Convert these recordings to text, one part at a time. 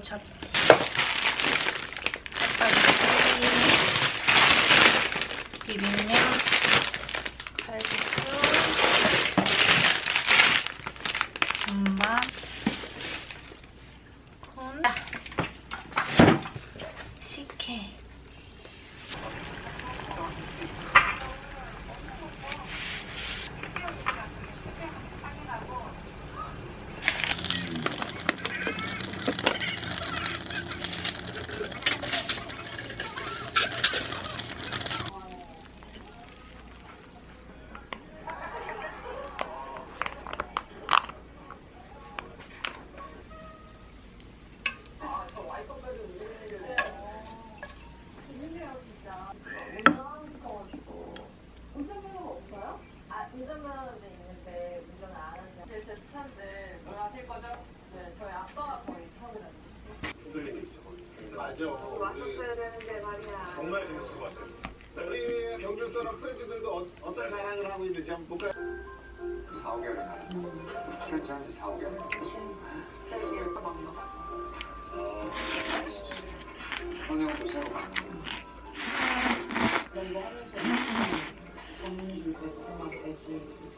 잡지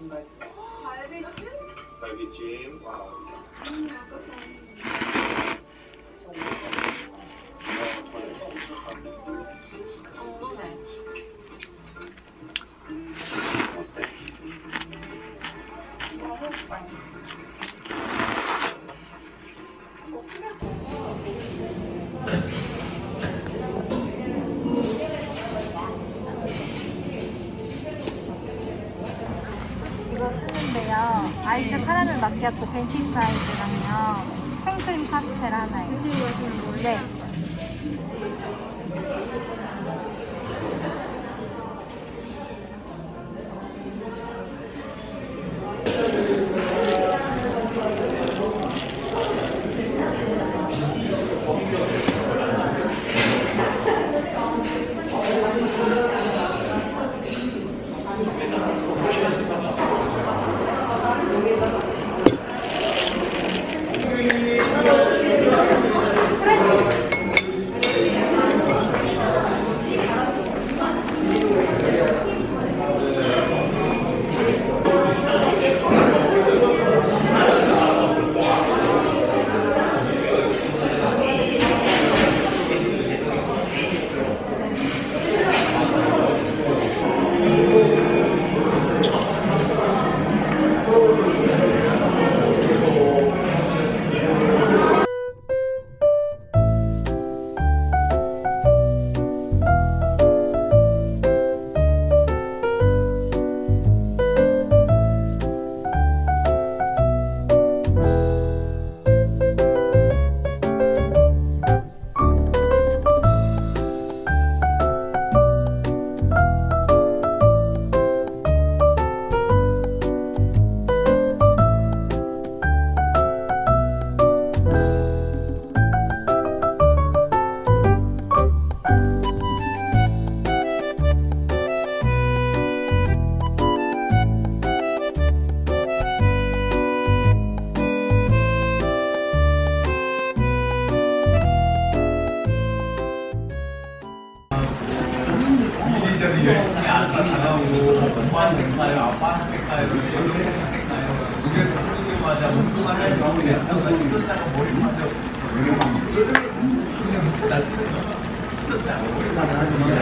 돼지 등갈 갈비찜? 날비찜. 와우. 궁금해. 마키아토 벤티 사이즈랑요. 생크림 파스텔 하나요. 드시고 가시는 거예요? 네.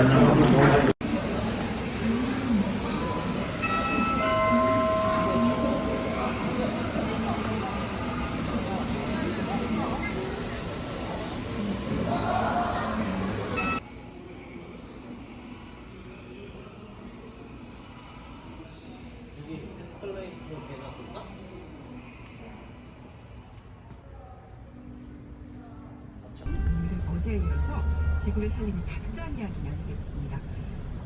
Thank you. 지구를 살리는 값싼 이야기 나누겠습니다.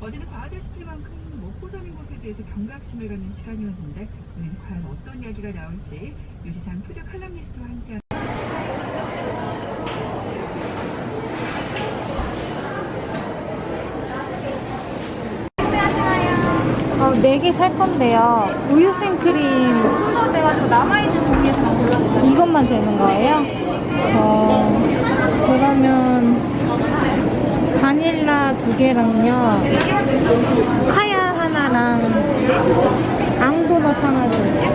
어제는 과하다시피 만큼 먹고 사는 것에 대해서 경각심을 갖는 시간이었는데 오늘은 과연 어떤 이야기가 나올지 유지상 푸드 칼럼니스트와 함께 어, 4개 살 건데요. 우유 생크림 남아있는 종이에서만 골라주세요. 이것만 되는 거예요? 어, 그러면 바닐라 두 개랑요. 카야 하나랑 앙도넛 하나 주세요.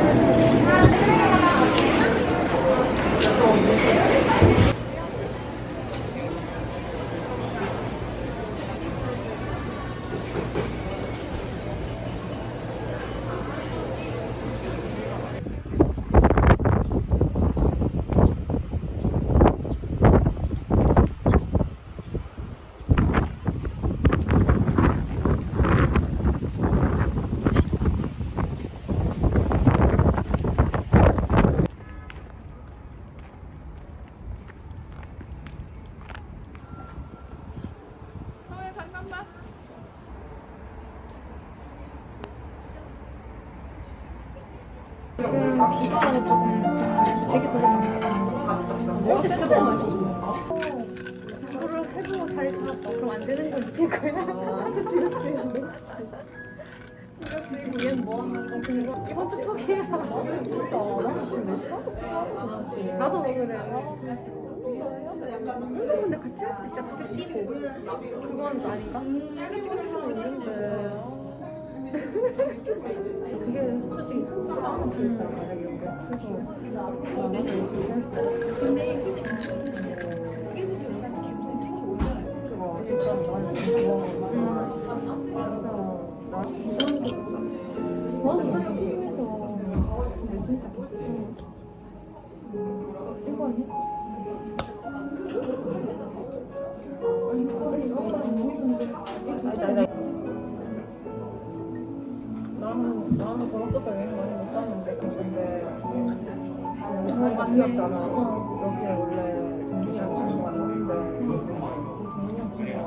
비가는 조금 되게 되게 어제 진짜 맛있어. 이거를 해보고 자리 잡았다. 그럼 안 되는 건 어떻게 거야? 그치 그치. 진짜 그리고 얘는 뭐 하는 거? 이건 좀 포기해야. 진짜 몇 시간? 나도 그래. 근데 같이 할 수 있죠. 같이 뛰고. 그건 아닌가? 찍어줄 수 있는데. 그게 솔직히 흔치가 않은 실수야 이런 게. 그래서 근데 솔직히 그게 진짜 영상 계속 찍어서 올려요. 그거 일단 나는 좋아 나도 저기 피임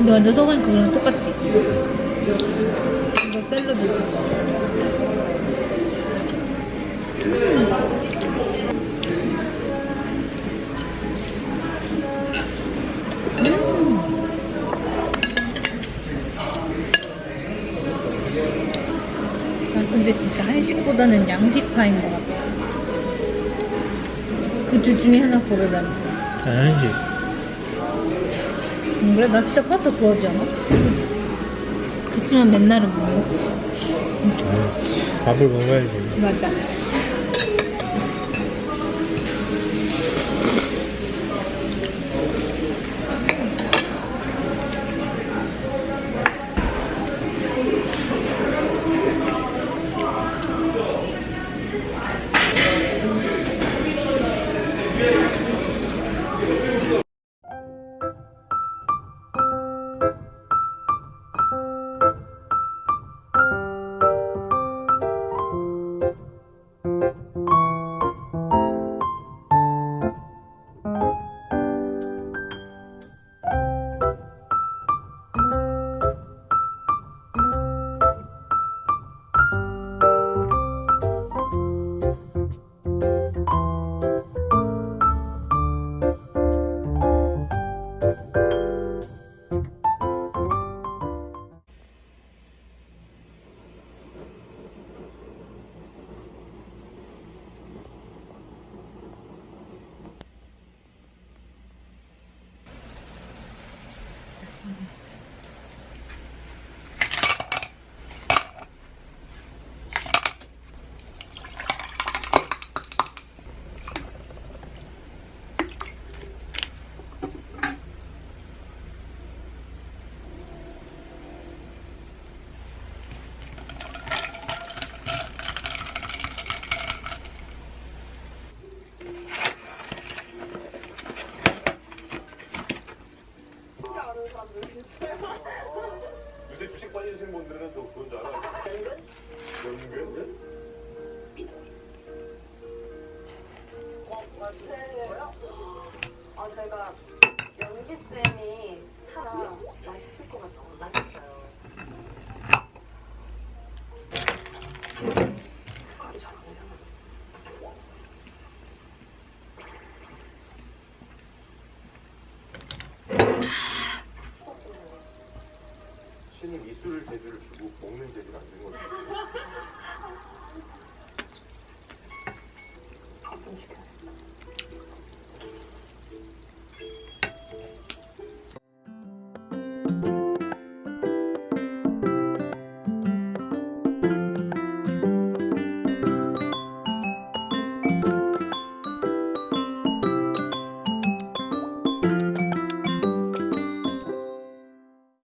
근데 완전 소금 그거랑 똑같지? 이거 샐러드 난 근데 진짜 한식보다는 양식파인 것 같아 그 둘 중에 하나 고르자면 한식. 응, 그래 나 진짜 파스타 좋아하지 않아? 그치? 그치만 맨날은 못 먹지 밥을 먹어야지. 맞아 제가 연기 쌤이 차가 맛있을 것 같아요. 맛있어요. 신이 미술 재주를 주고 먹는 재주를 안 주는 거죠.